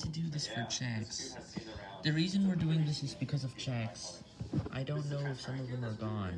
To do this for checks. The reason we're doing this is because of checks. I don't know if some of them are gone.